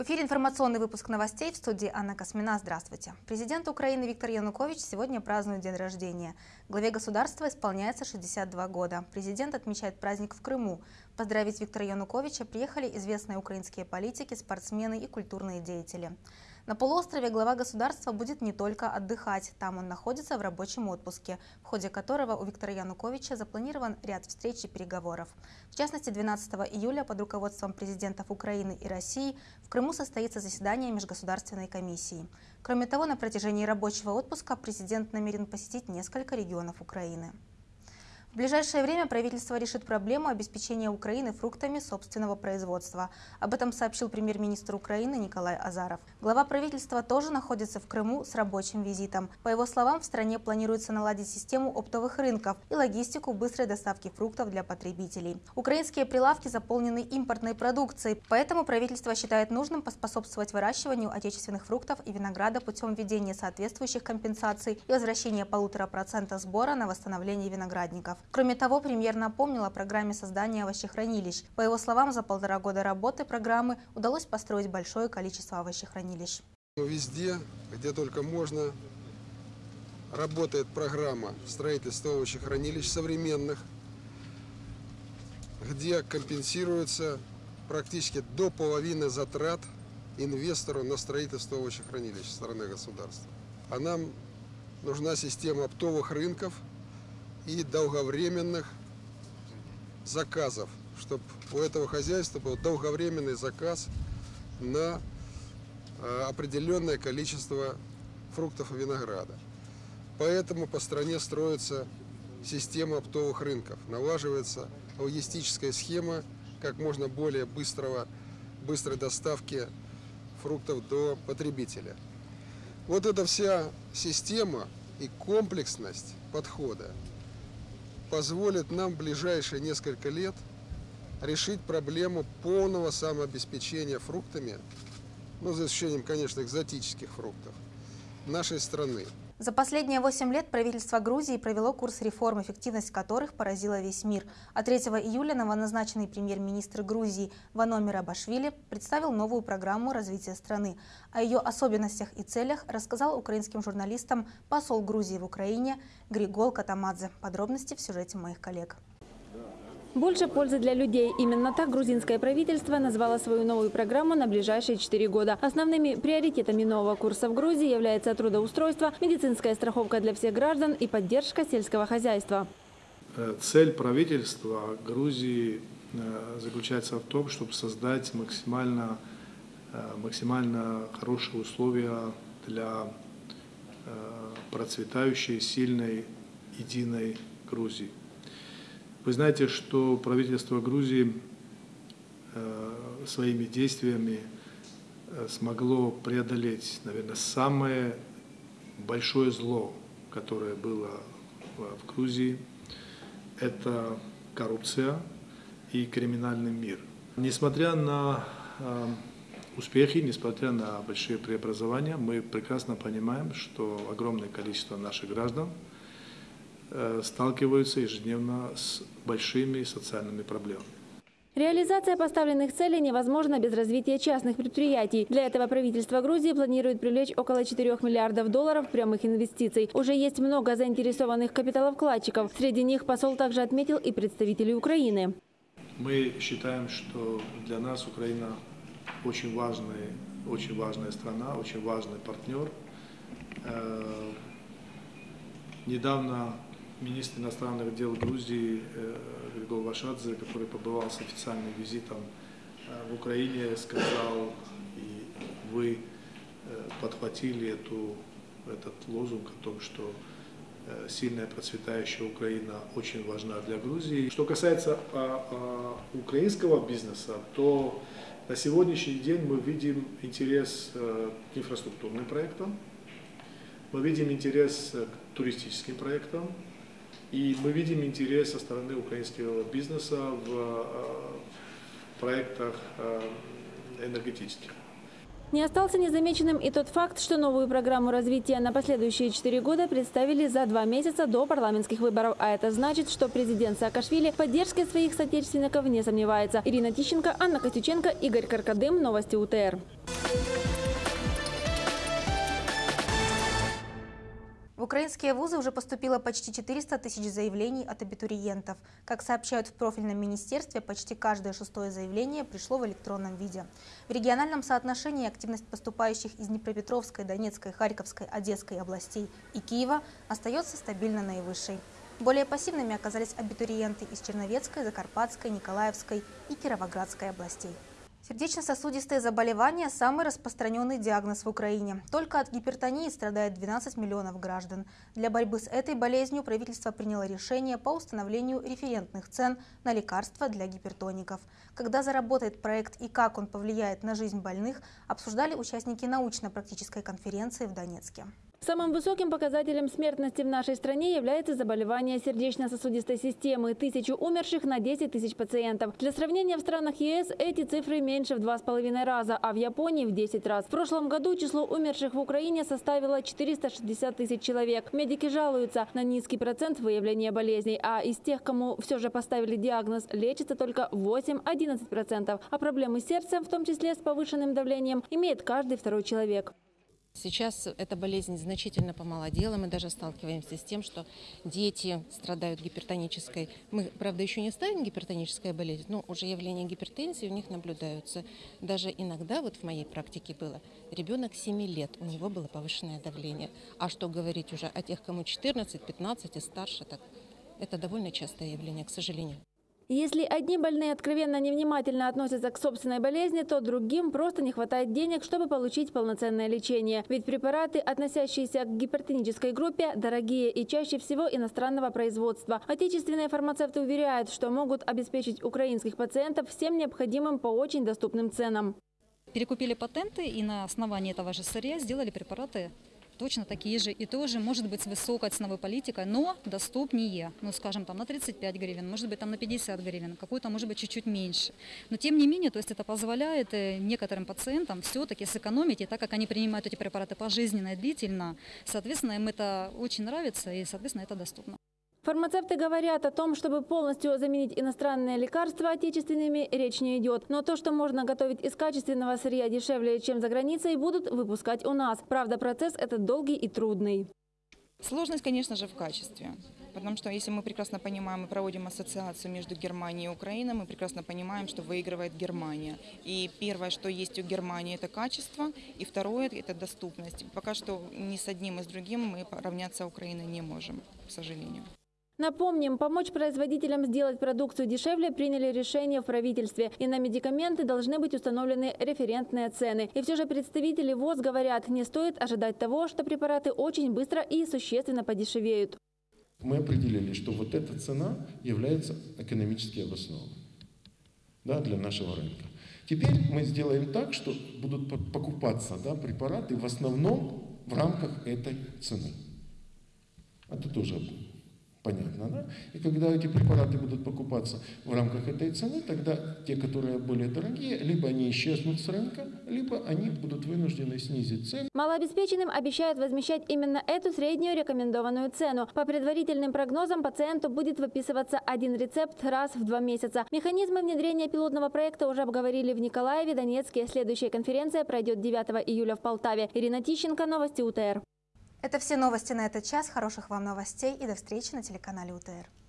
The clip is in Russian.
В эфире информационный выпуск новостей в студии Анна Космина. Здравствуйте. Президент Украины Виктор Янукович сегодня празднует день рождения. Главе государства исполняется 62 года. Президент отмечает праздник в Крыму. Поздравить Виктора Януковича приехали известные украинские политики, спортсмены и культурные деятели. На полуострове глава государства будет не только отдыхать. Там он находится в рабочем отпуске, в ходе которого у Виктора Януковича запланирован ряд встреч и переговоров. В частности, 12 июля под руководством президентов Украины и России в Крыму состоится заседание Межгосударственной комиссии. Кроме того, на протяжении рабочего отпуска президент намерен посетить несколько регионов Украины. В ближайшее время правительство решит проблему обеспечения Украины фруктами собственного производства. Об этом сообщил премьер-министр Украины Николай Азаров. Глава правительства тоже находится в Крыму с рабочим визитом. По его словам, в стране планируется наладить систему оптовых рынков и логистику быстрой доставки фруктов для потребителей. Украинские прилавки заполнены импортной продукцией, поэтому правительство считает нужным поспособствовать выращиванию отечественных фруктов и винограда путем введения соответствующих компенсаций и возвращения полутора процента сбора на восстановление виноградников. Кроме того, премьер напомнил о программе создания овощехранилищ. По его словам, за полтора года работы программы удалось построить большое количество овощехранилищ. Везде, где только можно, работает программа строительства овощехранилищ современных, где компенсируется практически до половины затрат инвестору на строительство овощехранилищ со стороны государства. А нам нужна система оптовых рынков – и долговременных заказов, чтобы у этого хозяйства был долговременный заказ на э, определенное количество фруктов и винограда. Поэтому по стране строится система оптовых рынков, налаживается логистическая схема как можно более быстрого, быстрой доставки фруктов до потребителя. Вот эта вся система и комплексность подхода позволит нам в ближайшие несколько лет решить проблему полного самообеспечения фруктами, ну, за исключением, конечно, экзотических фруктов, нашей страны. За последние 8 лет правительство Грузии провело курс реформ, эффективность которых поразила весь мир. А 3 июля новоназначенный премьер-министр Грузии Ваномир Абашвили представил новую программу развития страны. О ее особенностях и целях рассказал украинским журналистам посол Грузии в Украине Григол Катамадзе. Подробности в сюжете моих коллег. Больше пользы для людей. Именно так грузинское правительство назвало свою новую программу на ближайшие четыре года. Основными приоритетами нового курса в Грузии является трудоустройство, медицинская страховка для всех граждан и поддержка сельского хозяйства. Э, цель правительства Грузии э, заключается в том, чтобы создать максимально, э, максимально хорошие условия для процветающей, сильной, единой Грузии. Вы знаете, что правительство Грузии э, своими действиями э, смогло преодолеть, наверное, самое большое зло, которое было в Грузии. Это коррупция и криминальный мир. Несмотря на э, успехи, несмотря на большие преобразования, мы прекрасно понимаем, что огромное количество наших граждан – сталкиваются ежедневно с большими социальными проблемами. Реализация поставленных целей невозможна без развития частных предприятий. Для этого правительство Грузии планирует привлечь около 4 миллиардов долларов прямых инвестиций. Уже есть много заинтересованных капиталовкладчиков. Среди них посол также отметил и представителей Украины. Мы считаем, что для нас Украина очень, важный, очень важная страна, очень важный партнер. Э, недавно министр иностранных дел Грузии э, Григорий Вашадзе, который побывал с официальным визитом э, в Украине, сказал, и вы э, подхватили эту, этот лозунг о том, что сильная процветающая Украина очень важна для Грузии. Что касается а, а, украинского бизнеса, то на сегодняшний день мы видим интерес к инфраструктурным проектам, мы видим интерес к туристическим проектам, и мы видим интерес со стороны украинского бизнеса в э, проектах э, энергетических. Не остался незамеченным и тот факт, что новую программу развития на последующие четыре года представили за два месяца до парламентских выборов. А это значит, что президент Саакашвили поддержкой своих соотечественников не сомневается. Ирина Тищенко, Анна Костюченко, Игорь Каркадым. Новости УТР. В украинские вузы уже поступило почти 400 тысяч заявлений от абитуриентов. Как сообщают в профильном министерстве, почти каждое шестое заявление пришло в электронном виде. В региональном соотношении активность поступающих из Днепропетровской, Донецкой, Харьковской, Одесской областей и Киева остается стабильно наивысшей. Более пассивными оказались абитуриенты из Черновецкой, Закарпатской, Николаевской и Кировоградской областей. Сердечно-сосудистые заболевания – самый распространенный диагноз в Украине. Только от гипертонии страдает 12 миллионов граждан. Для борьбы с этой болезнью правительство приняло решение по установлению референтных цен на лекарства для гипертоников. Когда заработает проект и как он повлияет на жизнь больных, обсуждали участники научно-практической конференции в Донецке. Самым высоким показателем смертности в нашей стране является заболевание сердечно-сосудистой системы. Тысячу умерших на 10 тысяч пациентов. Для сравнения, в странах ЕС эти цифры меньше в два с половиной раза, а в Японии в 10 раз. В прошлом году число умерших в Украине составило 460 тысяч человек. Медики жалуются на низкий процент выявления болезней, а из тех, кому все же поставили диагноз, лечится только 8-11%. А проблемы с сердцем, в том числе с повышенным давлением, имеет каждый второй человек. Сейчас эта болезнь значительно помолодела. Мы даже сталкиваемся с тем, что дети страдают гипертонической. Мы, правда, еще не ставим гипертоническая болезнь, но уже явления гипертензии у них наблюдаются. Даже иногда, вот в моей практике было, ребенок 7 лет, у него было повышенное давление. А что говорить уже о тех, кому 14, 15 и старше, так это довольно частое явление, к сожалению. Если одни больные откровенно невнимательно относятся к собственной болезни, то другим просто не хватает денег, чтобы получить полноценное лечение. Ведь препараты, относящиеся к гипертонической группе, дорогие и чаще всего иностранного производства. Отечественные фармацевты уверяют, что могут обеспечить украинских пациентов всем необходимым по очень доступным ценам. Перекупили патенты и на основании этого же сырья сделали препараты точно такие же и тоже, может быть, с высокой ценовой политикой, но доступнее, ну, скажем, там на 35 гривен, может быть, там на 50 гривен, какой-то, может быть, чуть-чуть меньше. Но, тем не менее, то есть это позволяет э, некоторым пациентам все-таки сэкономить, и так как они принимают эти препараты пожизненно и длительно, соответственно, им это очень нравится, и, соответственно, это доступно. Фармацевты говорят о том, чтобы полностью заменить иностранные лекарства отечественными, речь не идет. Но то, что можно готовить из качественного сырья дешевле, чем за границей, будут выпускать у нас. Правда, процесс этот долгий и трудный. Сложность, конечно же, в качестве. Потому что если мы прекрасно понимаем и проводим ассоциацию между Германией и Украиной, мы прекрасно понимаем, что выигрывает Германия. И первое, что есть у Германии, это качество, и второе – это доступность. Пока что ни с одним и с другим мы равняться Украиной не можем, к сожалению. Напомним, помочь производителям сделать продукцию дешевле приняли решение в правительстве. И на медикаменты должны быть установлены референтные цены. И все же представители ВОЗ говорят, не стоит ожидать того, что препараты очень быстро и существенно подешевеют. Мы определили, что вот эта цена является экономически обоснованной да, для нашего рынка. Теперь мы сделаем так, что будут покупаться да, препараты в основном в рамках этой цены. Это тоже Понятно, да? И когда эти препараты будут покупаться в рамках этой цены, тогда те, которые более дорогие, либо они исчезнут с рынка, либо они будут вынуждены снизить цену. Малообеспеченным обещают возмещать именно эту среднюю рекомендованную цену. По предварительным прогнозам пациенту будет выписываться один рецепт раз в два месяца. Механизмы внедрения пилотного проекта уже обговорили в Николаеве, Донецке. Следующая конференция пройдет 9 июля в Полтаве. Ирина Тищенко, Новости УТР. Это все новости на этот час. Хороших вам новостей и до встречи на телеканале УТР.